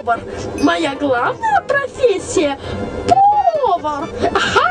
повар. Моя главная профессия – повар. Ага!